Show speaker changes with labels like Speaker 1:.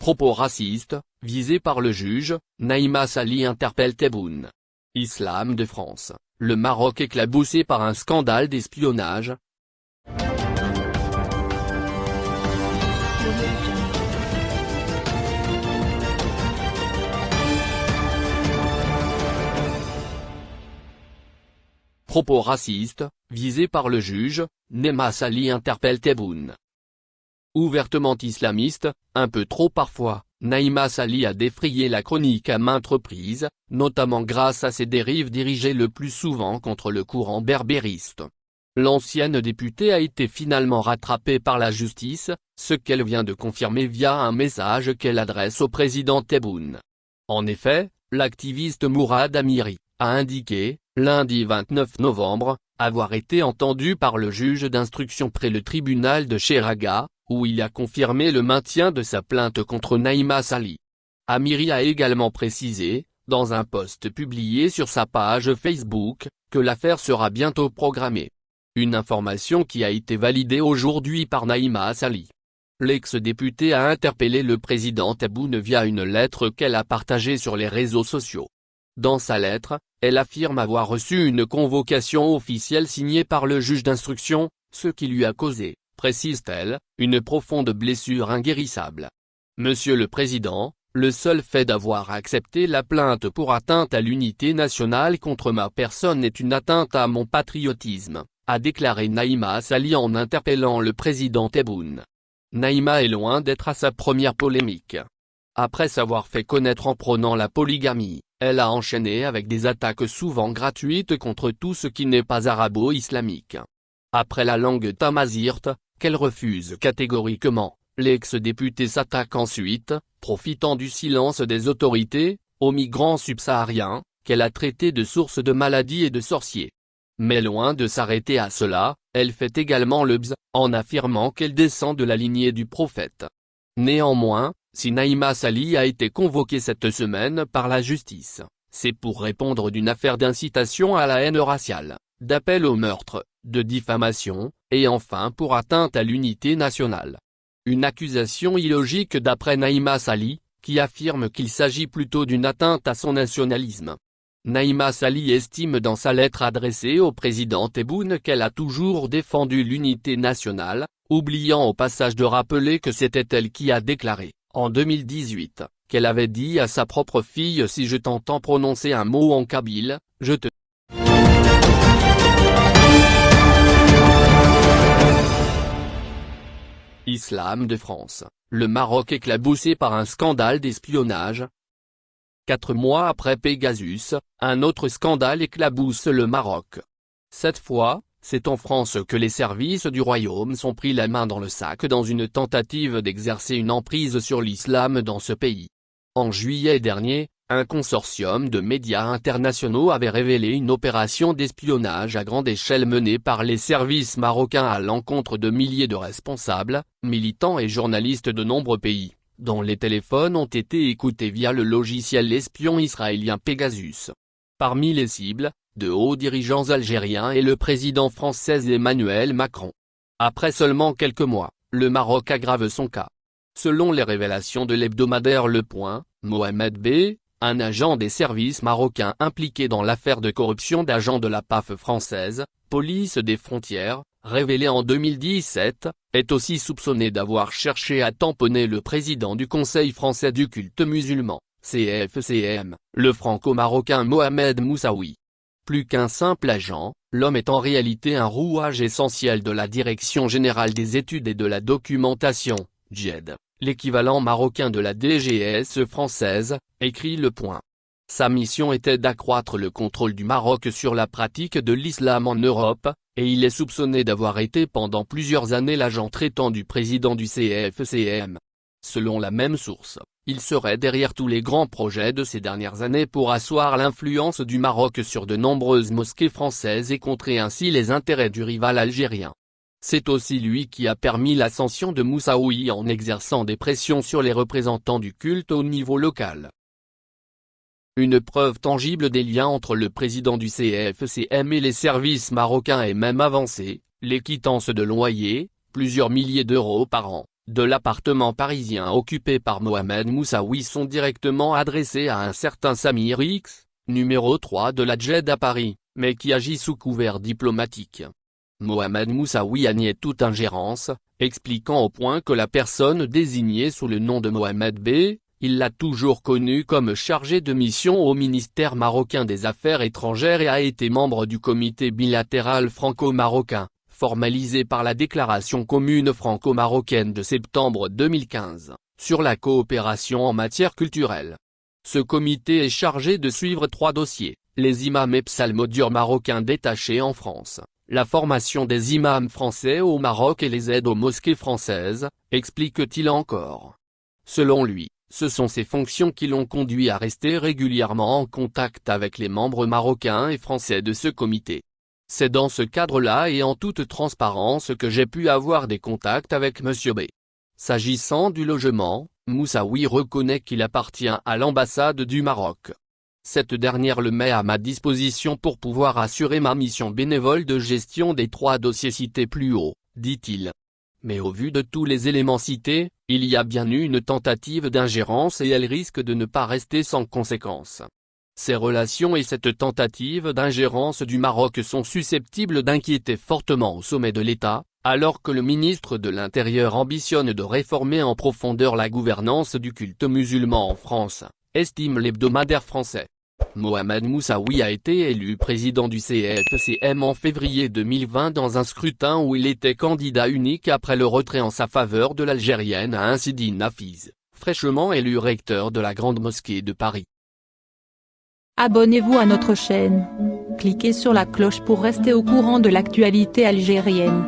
Speaker 1: Propos racistes, visés par le juge, Naïma Sali interpelle Tebboune. Islam de France, le Maroc éclaboussé par un scandale d'espionnage. Propos racistes, visés par le juge, Naïma Sali interpelle Tebboune. Ouvertement islamiste, un peu trop parfois, Naïma Sali a défrayé la chronique à maintes reprises, notamment grâce à ses dérives dirigées le plus souvent contre le courant berbériste. L'ancienne députée a été finalement rattrapée par la justice, ce qu'elle vient de confirmer via un message qu'elle adresse au président Tebboune. En effet, l'activiste Mourad Amiri, a indiqué, lundi 29 novembre, avoir été entendu par le juge d'instruction près le tribunal de Cheraga, où il a confirmé le maintien de sa plainte contre Naïma Sali. Amiri a également précisé, dans un post publié sur sa page Facebook, que l'affaire sera bientôt programmée. Une information qui a été validée aujourd'hui par Naïma Sali. L'ex-député a interpellé le président Tebboune via une lettre qu'elle a partagée sur les réseaux sociaux. Dans sa lettre, elle affirme avoir reçu une convocation officielle signée par le juge d'instruction, ce qui lui a causé précise-t-elle, une profonde blessure inguérissable. Monsieur le Président, le seul fait d'avoir accepté la plainte pour atteinte à l'unité nationale contre ma personne est une atteinte à mon patriotisme, a déclaré Naïma Sali en interpellant le président Tebboune. Naïma est loin d'être à sa première polémique. Après s'avoir fait connaître en prônant la polygamie, elle a enchaîné avec des attaques souvent gratuites contre tout ce qui n'est pas arabo-islamique. Après la langue tamazirte, qu'elle refuse catégoriquement, l'ex-député s'attaque ensuite, profitant du silence des autorités, aux migrants subsahariens, qu'elle a traités de source de maladies et de sorciers. Mais loin de s'arrêter à cela, elle fait également le bz, en affirmant qu'elle descend de la lignée du prophète. Néanmoins, si Naïma Sali a été convoquée cette semaine par la justice, c'est pour répondre d'une affaire d'incitation à la haine raciale, d'appel au meurtre, de diffamation, et enfin pour atteinte à l'unité nationale. Une accusation illogique d'après Naïma Sali, qui affirme qu'il s'agit plutôt d'une atteinte à son nationalisme. Naïma Sali estime dans sa lettre adressée au président Tebboune qu'elle a toujours défendu l'unité nationale, oubliant au passage de rappeler que c'était elle qui a déclaré, en 2018, qu'elle avait dit à sa propre fille si je t'entends prononcer un mot en kabyle, je te Islam de France, le Maroc éclaboussé par un scandale d'espionnage. Quatre mois après Pegasus, un autre scandale éclabousse le Maroc. Cette fois, c'est en France que les services du royaume sont pris la main dans le sac dans une tentative d'exercer une emprise sur l'islam dans ce pays. En juillet dernier, un consortium de médias internationaux avait révélé une opération d'espionnage à grande échelle menée par les services marocains à l'encontre de milliers de responsables, militants et journalistes de nombreux pays, dont les téléphones ont été écoutés via le logiciel espion israélien Pegasus. Parmi les cibles, de hauts dirigeants algériens et le président français Emmanuel Macron. Après seulement quelques mois, le Maroc aggrave son cas. Selon les révélations de l'hebdomadaire Le Point, Mohamed B., un agent des services marocains impliqué dans l'affaire de corruption d'agents de la PAF française, police des frontières, révélé en 2017, est aussi soupçonné d'avoir cherché à tamponner le président du Conseil français du culte musulman, CFCM, le franco-marocain Mohamed Moussaoui. Plus qu'un simple agent, l'homme est en réalité un rouage essentiel de la Direction Générale des Études et de la Documentation, JED l'équivalent marocain de la DGS française, écrit Le Point. Sa mission était d'accroître le contrôle du Maroc sur la pratique de l'islam en Europe, et il est soupçonné d'avoir été pendant plusieurs années l'agent traitant du président du CFCM. Selon la même source, il serait derrière tous les grands projets de ces dernières années pour asseoir l'influence du Maroc sur de nombreuses mosquées françaises et contrer ainsi les intérêts du rival algérien. C'est aussi lui qui a permis l'ascension de Moussaoui en exerçant des pressions sur les représentants du culte au niveau local. Une preuve tangible des liens entre le président du CFCM et les services marocains est même avancée, les quittances de loyer, plusieurs milliers d'euros par an, de l'appartement parisien occupé par Mohamed Moussaoui sont directement adressés à un certain Samir X, numéro 3 de la JED à Paris, mais qui agit sous couvert diplomatique. Mohamed Moussaoui a nié toute ingérence, expliquant au point que la personne désignée sous le nom de Mohamed B, il l'a toujours connu comme chargé de mission au ministère marocain des Affaires étrangères et a été membre du comité bilatéral franco-marocain, formalisé par la déclaration commune franco-marocaine de septembre 2015, sur la coopération en matière culturelle. Ce comité est chargé de suivre trois dossiers, les imams et psalmodieurs marocains détachés en France, la formation des imams français au Maroc et les aides aux mosquées françaises, explique-t-il encore. Selon lui, ce sont ces fonctions qui l'ont conduit à rester régulièrement en contact avec les membres marocains et français de ce comité. C'est dans ce cadre-là et en toute transparence que j'ai pu avoir des contacts avec M. B. S'agissant du logement, Moussaoui reconnaît qu'il appartient à l'ambassade du Maroc. Cette dernière le met à ma disposition pour pouvoir assurer ma mission bénévole de gestion des trois dossiers cités plus haut, dit-il. Mais au vu de tous les éléments cités, il y a bien eu une tentative d'ingérence et elle risque de ne pas rester sans conséquence. Ces relations et cette tentative d'ingérence du Maroc sont susceptibles d'inquiéter fortement au sommet de l'État, alors que le ministre de l'Intérieur ambitionne de réformer en profondeur la gouvernance du culte musulman en France, estime l'hebdomadaire français. Mohamed Moussaoui a été élu président du CFCM en février 2020 dans un scrutin où il était candidat unique après le retrait en sa faveur de l'Algérienne à Insidine Nafiz, fraîchement élu recteur de la Grande Mosquée de Paris.
Speaker 2: Abonnez-vous à notre chaîne. Cliquez sur la cloche pour rester au courant de l'actualité algérienne.